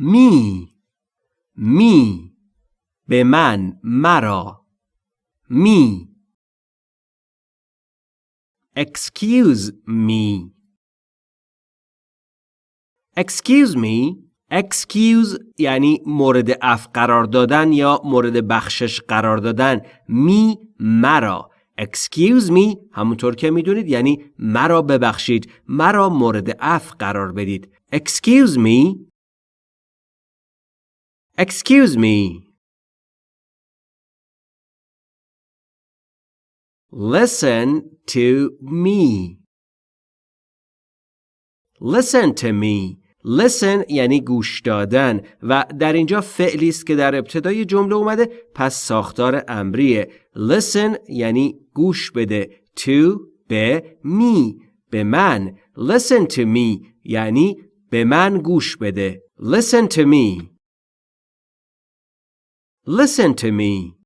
می می به من مرا می. Excuse me. Excuse me. Excuse یعنی مورد اف قرار دادن یا مورد بخشش قرار دادن. می مرا. Excuse me. همونطور که می‌دونید یعنی مرا ببخشید. مرا مورد اف قرار بدید. Excuse me. Excuse me. Listen to me. Listen to me. Listen یعنی گوش دادن. و در اینجا فعلی است که در ابتدای جمله اومده پس ساختار امریه. Listen یعنی گوش بده. To به می به من. Listen to me یعنی به من گوش بده. Listen to me. Listen to me